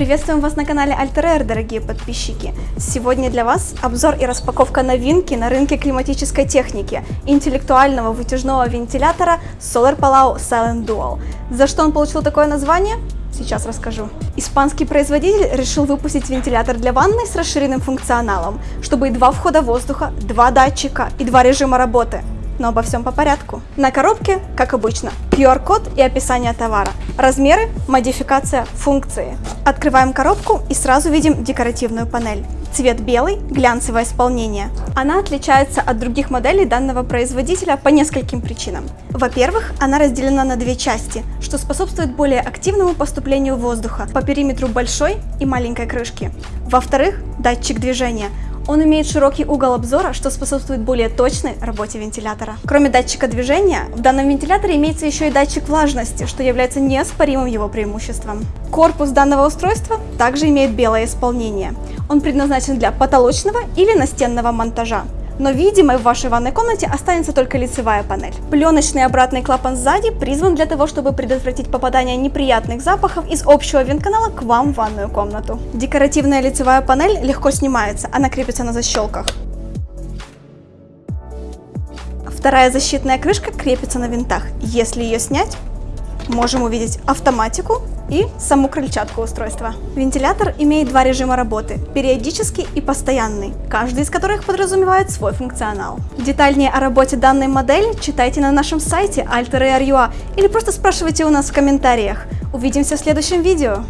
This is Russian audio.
Приветствуем вас на канале Air, дорогие подписчики. Сегодня для вас обзор и распаковка новинки на рынке климатической техники интеллектуального вытяжного вентилятора Solar Palau Silent Dual. За что он получил такое название? Сейчас расскажу. Испанский производитель решил выпустить вентилятор для ванной с расширенным функционалом, чтобы и два входа воздуха, два датчика и два режима работы но обо всем по порядку. На коробке, как обычно, QR-код и описание товара. Размеры, модификация, функции. Открываем коробку и сразу видим декоративную панель. Цвет белый, глянцевое исполнение. Она отличается от других моделей данного производителя по нескольким причинам. Во-первых, она разделена на две части, что способствует более активному поступлению воздуха по периметру большой и маленькой крышки. Во-вторых, датчик движения – он имеет широкий угол обзора, что способствует более точной работе вентилятора. Кроме датчика движения, в данном вентиляторе имеется еще и датчик влажности, что является неоспоримым его преимуществом. Корпус данного устройства также имеет белое исполнение. Он предназначен для потолочного или настенного монтажа но видимой в вашей ванной комнате останется только лицевая панель. Пленочный обратный клапан сзади призван для того, чтобы предотвратить попадание неприятных запахов из общего вентканала к вам в ванную комнату. Декоративная лицевая панель легко снимается, она крепится на защелках. Вторая защитная крышка крепится на винтах. Если ее снять, можем увидеть автоматику и саму крыльчатку устройства. Вентилятор имеет два режима работы – периодический и постоянный, каждый из которых подразумевает свой функционал. Детальнее о работе данной модели читайте на нашем сайте alter.ua или просто спрашивайте у нас в комментариях. Увидимся в следующем видео!